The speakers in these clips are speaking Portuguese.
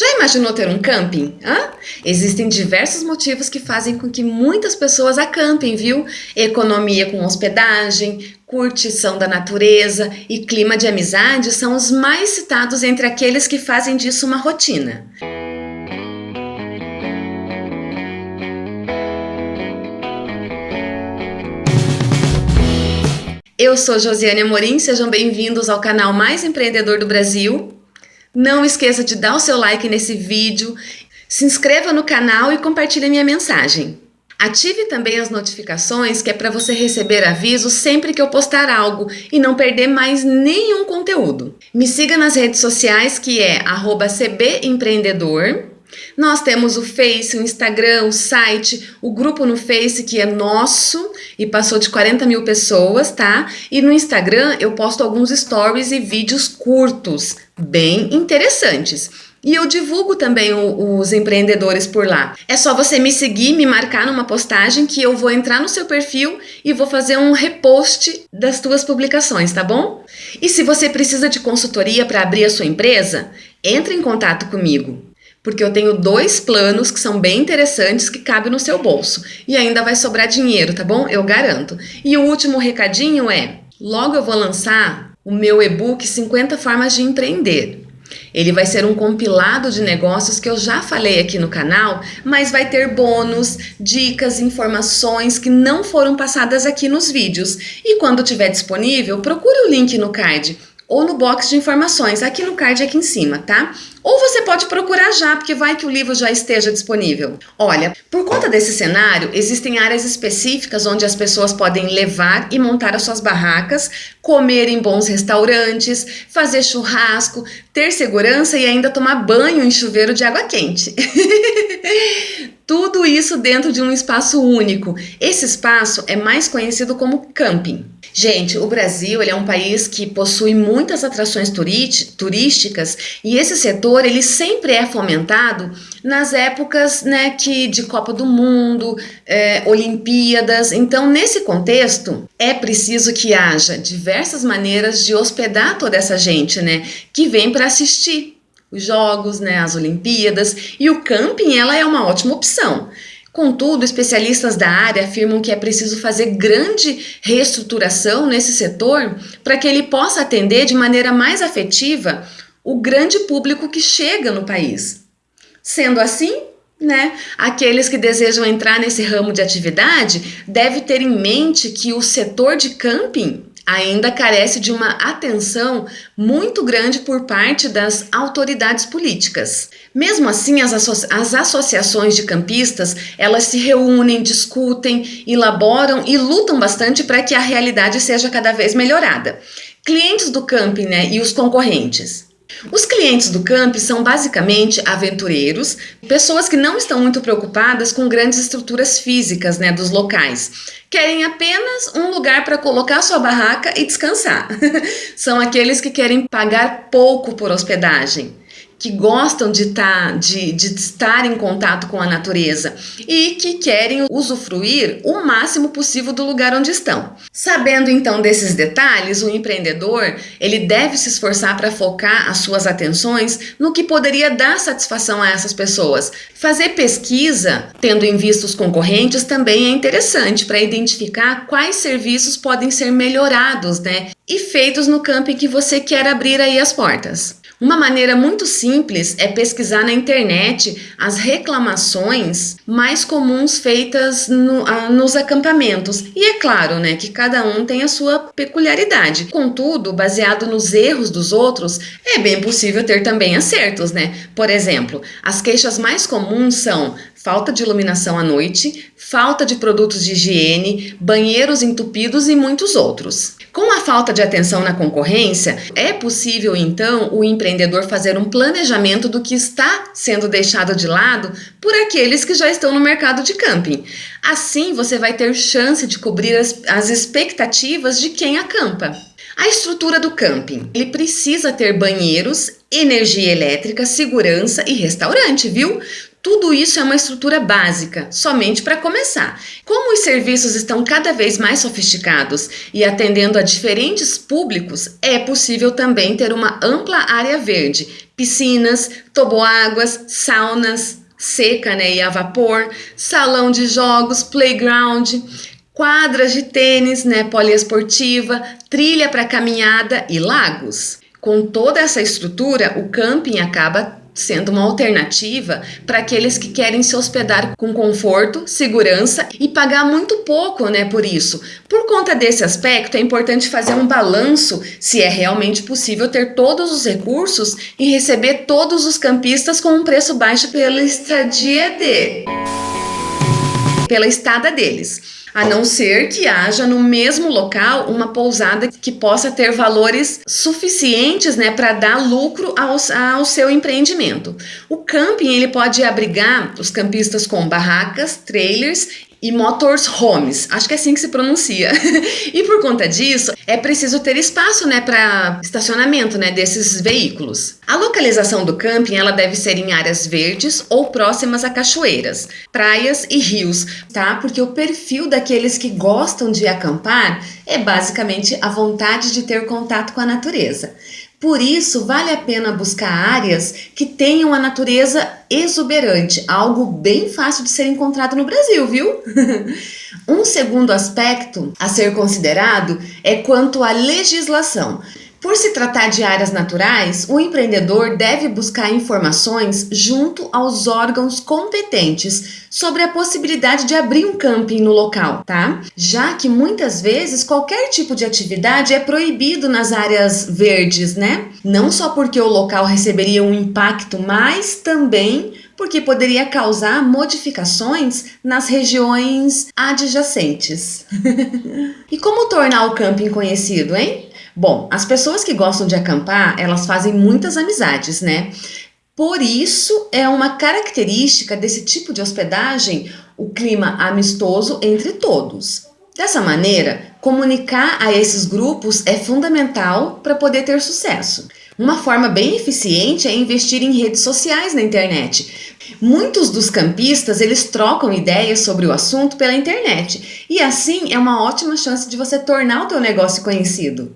Já imaginou ter um camping? Hã? Existem diversos motivos que fazem com que muitas pessoas acampem, viu? Economia com hospedagem, curtição da natureza e clima de amizade são os mais citados entre aqueles que fazem disso uma rotina. Eu sou Josiane Amorim, sejam bem-vindos ao canal mais empreendedor do Brasil. Não esqueça de dar o seu like nesse vídeo, se inscreva no canal e compartilhe minha mensagem. Ative também as notificações, que é para você receber avisos sempre que eu postar algo e não perder mais nenhum conteúdo. Me siga nas redes sociais, que é cbempreendedor. Nós temos o Face, o Instagram, o site, o grupo no Face que é nosso e passou de 40 mil pessoas, tá? E no Instagram eu posto alguns stories e vídeos curtos, bem interessantes. E eu divulgo também o, os empreendedores por lá. É só você me seguir, me marcar numa postagem que eu vou entrar no seu perfil e vou fazer um repost das tuas publicações, tá bom? E se você precisa de consultoria para abrir a sua empresa, entre em contato comigo porque eu tenho dois planos que são bem interessantes que cabem no seu bolso. E ainda vai sobrar dinheiro, tá bom? Eu garanto. E o último recadinho é, logo eu vou lançar o meu e-book 50 formas de empreender. Ele vai ser um compilado de negócios que eu já falei aqui no canal, mas vai ter bônus, dicas, informações que não foram passadas aqui nos vídeos. E quando tiver disponível, procure o link no card ou no box de informações, aqui no card aqui em cima, tá? Ou você pode procurar já, porque vai que o livro já esteja disponível. Olha, por conta desse cenário, existem áreas específicas onde as pessoas podem levar e montar as suas barracas, comer em bons restaurantes, fazer churrasco, ter segurança e ainda tomar banho em chuveiro de água quente. Tudo isso dentro de um espaço único. Esse espaço é mais conhecido como camping. Gente, o Brasil ele é um país que possui muitas atrações turísticas e esse setor ele sempre é fomentado nas épocas né, que, de Copa do Mundo, é, Olimpíadas. Então, nesse contexto, é preciso que haja diversas maneiras de hospedar toda essa gente né, que vem para assistir os jogos, né, as Olimpíadas, e o camping ela é uma ótima opção. Contudo, especialistas da área afirmam que é preciso fazer grande reestruturação nesse setor para que ele possa atender de maneira mais afetiva o grande público que chega no país. Sendo assim, né, aqueles que desejam entrar nesse ramo de atividade devem ter em mente que o setor de camping ainda carece de uma atenção muito grande por parte das autoridades políticas. Mesmo assim, as, as associações de campistas, elas se reúnem, discutem, elaboram e lutam bastante para que a realidade seja cada vez melhorada. Clientes do camping né, e os concorrentes. Os clientes do camp são basicamente aventureiros, pessoas que não estão muito preocupadas com grandes estruturas físicas né, dos locais. Querem apenas um lugar para colocar sua barraca e descansar. são aqueles que querem pagar pouco por hospedagem que gostam de, tá, de, de estar em contato com a natureza e que querem usufruir o máximo possível do lugar onde estão. Sabendo então desses detalhes, o empreendedor ele deve se esforçar para focar as suas atenções no que poderia dar satisfação a essas pessoas. Fazer pesquisa, tendo em vista os concorrentes, também é interessante para identificar quais serviços podem ser melhorados né, e feitos no campo em que você quer abrir aí as portas. Uma maneira muito simples é pesquisar na internet as reclamações mais comuns feitas no, a, nos acampamentos. E é claro, né, que cada um tem a sua peculiaridade. Contudo, baseado nos erros dos outros, é bem possível ter também acertos, né? Por exemplo, as queixas mais comuns são falta de iluminação à noite, falta de produtos de higiene, banheiros entupidos e muitos outros. Com a falta de atenção na concorrência, é possível então o empreendedor fazer um planejamento do que está sendo deixado de lado por aqueles que já estão no mercado de camping. Assim, você vai ter chance de cobrir as, as expectativas de quem acampa. A estrutura do camping. Ele precisa ter banheiros, energia elétrica, segurança e restaurante, viu? Tudo isso é uma estrutura básica, somente para começar. Como os serviços estão cada vez mais sofisticados e atendendo a diferentes públicos, é possível também ter uma ampla área verde, piscinas, toboáguas, saunas, seca né, e a vapor, salão de jogos, playground, quadras de tênis né, poliesportiva, trilha para caminhada e lagos. Com toda essa estrutura, o camping acaba sendo uma alternativa para aqueles que querem se hospedar com conforto, segurança e pagar muito pouco, né, por isso. Por conta desse aspecto, é importante fazer um balanço se é realmente possível ter todos os recursos e receber todos os campistas com um preço baixo pela estadia de pela estada deles a não ser que haja no mesmo local uma pousada que possa ter valores suficientes né, para dar lucro ao, ao seu empreendimento. O camping ele pode abrigar os campistas com barracas, trailers e motorhomes, acho que é assim que se pronuncia. e por conta disso, é preciso ter espaço, né, para estacionamento, né, desses veículos. A localização do camping, ela deve ser em áreas verdes ou próximas a cachoeiras, praias e rios, tá? Porque o perfil daqueles que gostam de acampar é basicamente a vontade de ter contato com a natureza. Por isso, vale a pena buscar áreas que tenham a natureza exuberante, algo bem fácil de ser encontrado no Brasil, viu? um segundo aspecto a ser considerado é quanto à legislação. Por se tratar de áreas naturais, o empreendedor deve buscar informações junto aos órgãos competentes sobre a possibilidade de abrir um camping no local, tá? Já que muitas vezes qualquer tipo de atividade é proibido nas áreas verdes, né? Não só porque o local receberia um impacto, mas também porque poderia causar modificações nas regiões adjacentes. e como tornar o camping conhecido, hein? Bom, as pessoas que gostam de acampar, elas fazem muitas amizades, né? Por isso, é uma característica desse tipo de hospedagem o clima amistoso entre todos. Dessa maneira, comunicar a esses grupos é fundamental para poder ter sucesso. Uma forma bem eficiente é investir em redes sociais na internet. Muitos dos campistas, eles trocam ideias sobre o assunto pela internet. E assim é uma ótima chance de você tornar o teu negócio conhecido.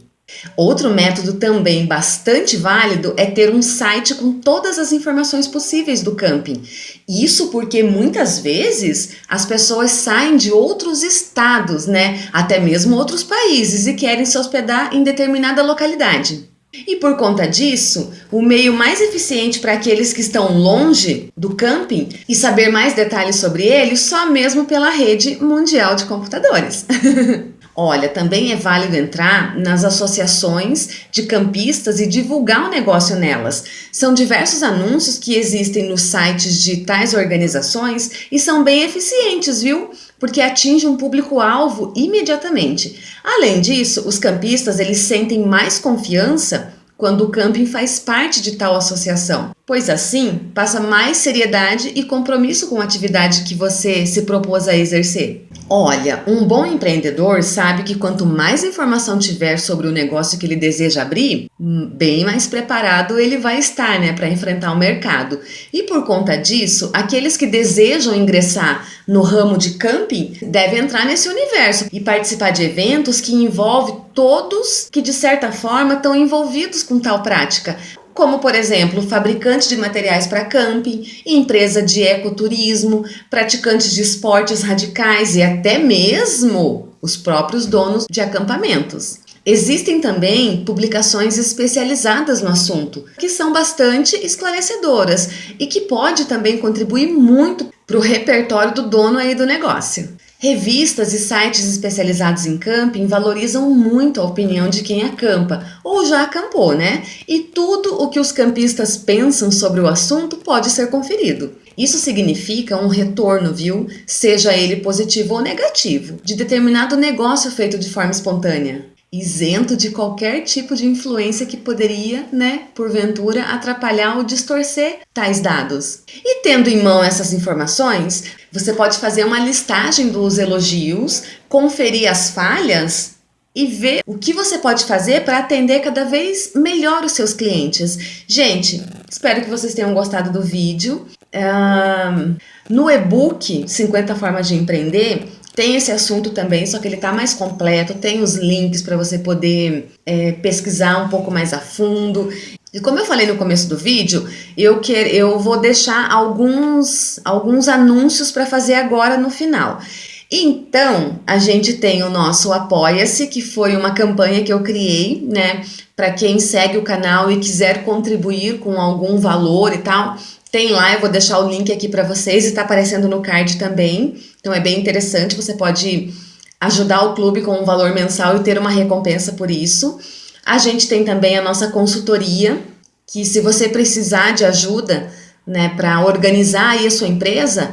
Outro método também bastante válido é ter um site com todas as informações possíveis do camping. Isso porque muitas vezes as pessoas saem de outros estados, né, até mesmo outros países e querem se hospedar em determinada localidade. E por conta disso, o meio mais eficiente para aqueles que estão longe do camping e saber mais detalhes sobre ele só mesmo pela rede mundial de computadores. Olha, também é válido entrar nas associações de campistas e divulgar o negócio nelas. São diversos anúncios que existem nos sites de tais organizações e são bem eficientes, viu? Porque atinge um público-alvo imediatamente. Além disso, os campistas eles sentem mais confiança quando o camping faz parte de tal associação, pois assim passa mais seriedade e compromisso com a atividade que você se propôs a exercer. Olha, um bom empreendedor sabe que quanto mais informação tiver sobre o negócio que ele deseja abrir, bem mais preparado ele vai estar, né, para enfrentar o mercado. E por conta disso, aqueles que desejam ingressar no ramo de camping devem entrar nesse universo e participar de eventos que envolvem todos que de certa forma estão envolvidos com tal prática como por exemplo fabricantes de materiais para camping, empresa de ecoturismo, praticantes de esportes radicais e até mesmo os próprios donos de acampamentos. Existem também publicações especializadas no assunto, que são bastante esclarecedoras e que pode também contribuir muito para o repertório do dono aí do negócio. Revistas e sites especializados em camping valorizam muito a opinião de quem acampa ou já acampou, né? E tudo o que os campistas pensam sobre o assunto pode ser conferido. Isso significa um retorno, viu? Seja ele positivo ou negativo, de determinado negócio feito de forma espontânea isento de qualquer tipo de influência que poderia, né, porventura, atrapalhar ou distorcer tais dados. E tendo em mão essas informações, você pode fazer uma listagem dos elogios, conferir as falhas e ver o que você pode fazer para atender cada vez melhor os seus clientes. Gente, espero que vocês tenham gostado do vídeo. Uh, no e-book 50 Formas de Empreender, tem esse assunto também, só que ele está mais completo, tem os links para você poder é, pesquisar um pouco mais a fundo. E como eu falei no começo do vídeo, eu, quer, eu vou deixar alguns, alguns anúncios para fazer agora no final. Então, a gente tem o nosso Apoia-se, que foi uma campanha que eu criei, né? Para quem segue o canal e quiser contribuir com algum valor e tal, tem lá, eu vou deixar o link aqui para vocês está aparecendo no card também. Então é bem interessante, você pode ajudar o clube com um valor mensal e ter uma recompensa por isso. A gente tem também a nossa consultoria, que se você precisar de ajuda, né, para organizar aí a sua empresa,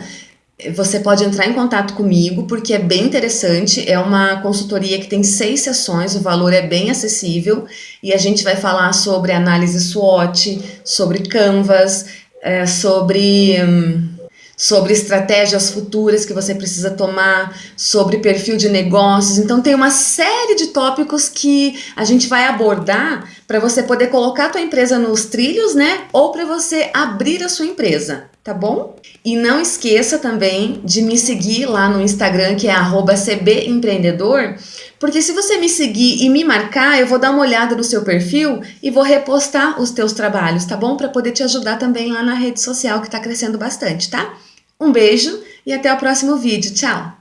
você pode entrar em contato comigo, porque é bem interessante. É uma consultoria que tem seis sessões, o valor é bem acessível e a gente vai falar sobre análise SWOT, sobre Canvas, é, sobre. Hum, sobre estratégias futuras que você precisa tomar, sobre perfil de negócios. Então tem uma série de tópicos que a gente vai abordar para você poder colocar a tua empresa nos trilhos, né? Ou para você abrir a sua empresa, tá bom? E não esqueça também de me seguir lá no Instagram, que é @cbempreendedor, porque se você me seguir e me marcar, eu vou dar uma olhada no seu perfil e vou repostar os teus trabalhos, tá bom? Para poder te ajudar também lá na rede social que está crescendo bastante, tá? Um beijo e até o próximo vídeo. Tchau!